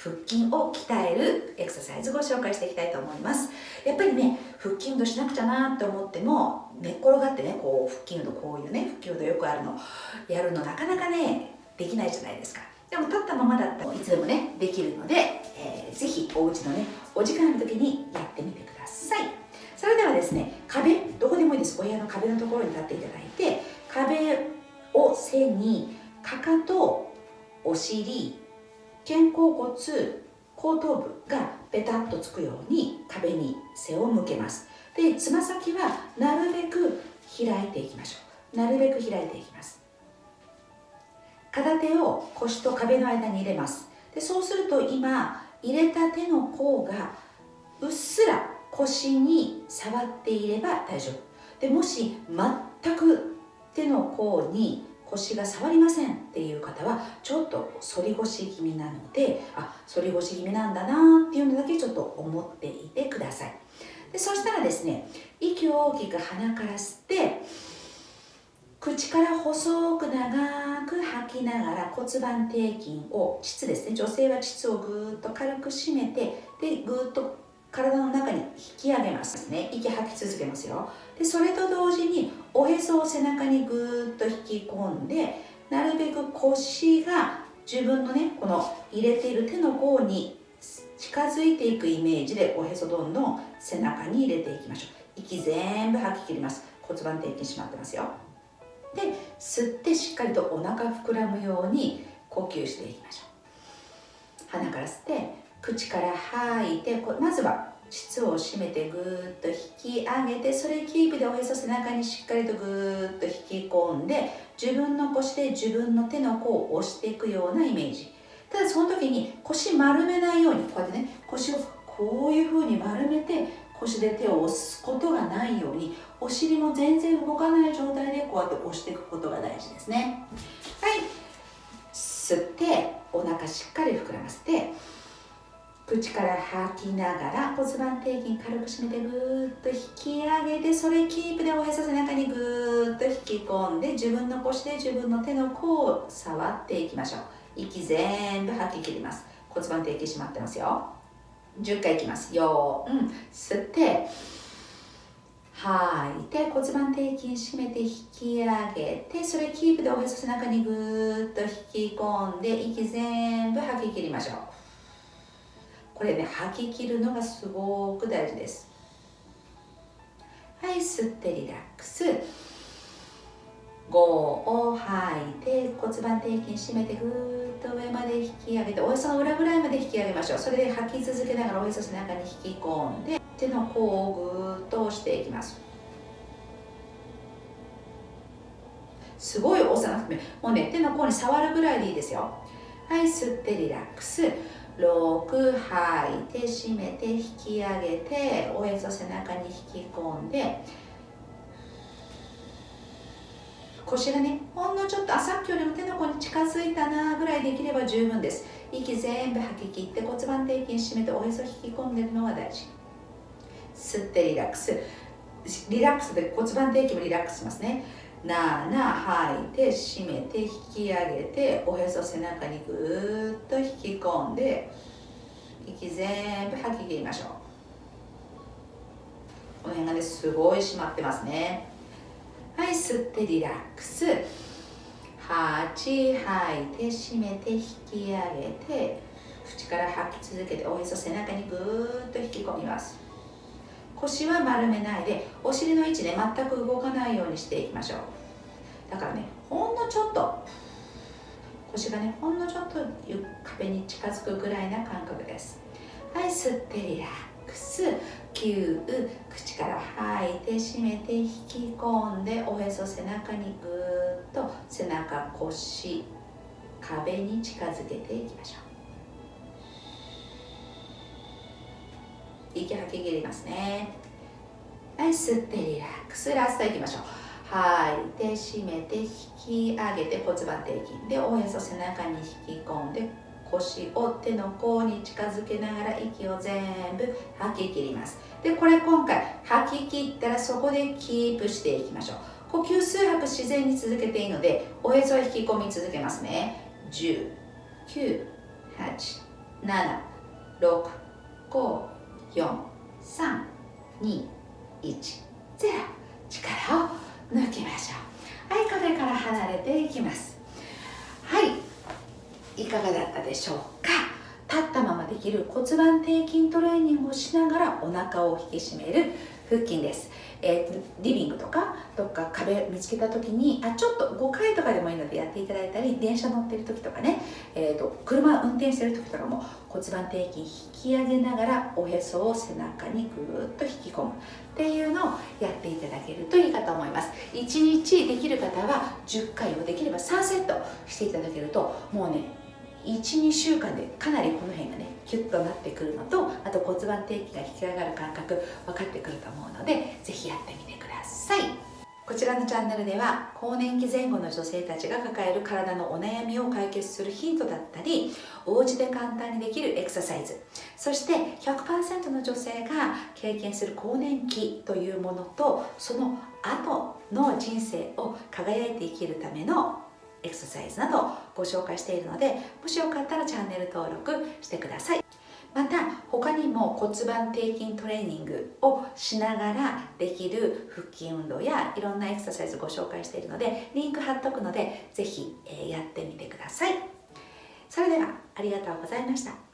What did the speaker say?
腹筋を鍛えるエクササイズご紹介していきたいと思います。やっぱりね腹筋運動しなくちゃなって思っても寝っ転がってねこう腹筋運動こういうね腹筋運動よくあるのやるのなかなかねできないじゃないですか。でも立ったままだったらいつでもねできるので、えー、ぜひお家のねお時間の時にやってみてください。それではですね壁どこでもいいです。お部屋の壁のところに立っていただいて壁を背にかかとお尻肩甲骨後頭部がペタッとつくように壁に背を向けます。でつま先はなるべく開いていきましょう。なるべく開いていきます。片手を腰と壁の間に入れます。でそうすると今入れた手の甲がうっすら腰に触っていれば大丈夫。でもし全く手の甲に腰が触りませんっていう方はちょっと反り腰気味なのであ反り腰気味なんだなっていうのだけちょっと思っていてください。でそしたらですね息を大きく鼻から吸って口から細く長く吐きながら骨盤底筋を膣ですね女性は膣をぐーっと軽く締めてでぐーっと体の中に引き上げますね。息吐き続けますよ。でそれと同時におへそを背中にぐーっと引き込んでなるべく腰が自分のねこの入れている手の甲に近づいていくイメージでおへそどんどん背中に入れていきましょう。息全部吐き切ります。骨盤底筋締まってますよ。で吸ってしっかりとお腹膨らむように呼吸していきましょう。鼻から吸って口から吐いてまずは膣を締めてぐーっと引き上げてそれキープでおへそ背中にしっかりとぐーっと引き込んで自分の腰で自分の手の甲を押していくようなイメージ。ただその時に腰丸めないようにこうやってね腰をこういう風に丸めて腰で手を押すことがないようにお尻も全然動かない状態でこうやって押していくことが大事ですね。はい。吸ってお腹しっかり膨らませて口から吐きながら骨盤底筋軽く締めてぐーっと引き上げてそれキープでおへそ背中にぐーっと引き込んで自分の腰で自分の手の甲を触っていきましょう。息全部吐き切ります。骨盤底筋締まってますよ。10回いきます。よー。ん。吸って吐いて骨盤底筋締めて引き上げてそれキープでおへそ背中にぐーっと引き込んで息全部吐き切りましょう。これね吐き切るのがすごく大事です。はい吸ってリラックス。5を吐いて骨盤底筋締めてぐーっと上まで引き上げておへその裏ぐらいまで引き上げましょう。それで吐き続けながらおへそ背中に引き込んで手の甲をぐーっと押していきます。すごい押さなくてもうね手の甲に触るぐらいでいいですよ。はい吸ってリラックス。6吐いて締めて引き上げておへそ背中に引き込んで腰がねほんのちょっとあさっきよりも手の甲に近づいたなぐらいできれば十分です。息全部吐き切って骨盤底筋締めておへそ引き込んでるのが大事。吸ってリラックス。リラックスで骨盤底筋もリラックスしますね。7吐いて締めて引き上げておへそ背中にぐーっと引き込んで息全部吐き切りましょう。この辺がねすごい締まってますね。はい吸ってリラックス。8吐いて締めて引き上げて口から吐き続けておへそ背中にぐーっと引き込みます。腰は丸めないでお尻の位置ね全く動かないようにしていきましょう。だからねほんのちょっと腰がねほんのちょっと壁に近づくぐらいな感覚です。はい吸ってリラックス。9口から吐いて締めて引き込んでおへそ背中にぐーっと背中腰壁に近づけていきましょう。息吐き切りますね。はい吸ってリラックスラストいきましょう。吐いて締めて引き上げて骨盤底筋。でおへそ背中に引き込んで腰を手の甲に近づけながら息を全部吐き切ります。でこれ今回吐き切ったらそこでキープしていきましょう。呼吸数拍自然に続けていいのでおへそを引き込み続けますね。10 9 8 7 6 5 4321力を抜きましょう。はい壁から離れていきます。はい。いかがだったでしょうか？立ったままできる骨盤底筋トレーニングをしながらお腹を引き締める腹筋です。えー、リビングとかどっか壁見つけた時にあちょっと5回とかでもいいのでやっていただいたり電車乗ってる時とかね、えーと、車運転してる時とかも骨盤底筋引き上げながらおへそを背中にぐーっと引き込む。っていうのをやっていただけるといいかと思います。1日できる方は10回をできれば3セットしていただけるともうね12週間でかなりこの辺がねキュッとなってくるのとあと骨盤底筋が引き上がる感覚分かってくると思うので是非やってみてください。こちらのチャンネルでは更年期前後の女性たちが抱える体のお悩みを解決するヒントだったりお家で簡単にできるエクササイズ。そして100%の女性が経験する更年期というものとその後の人生を輝いて生きるためのエクササイズなどご紹介しているのでもしよかったらチャンネル登録してください。また他にも骨盤底筋トレーニングをしながらできる腹筋運動やいろんなエクササイズご紹介しているのでリンク貼っとくのでぜひやってみてください。それではありがとうございました。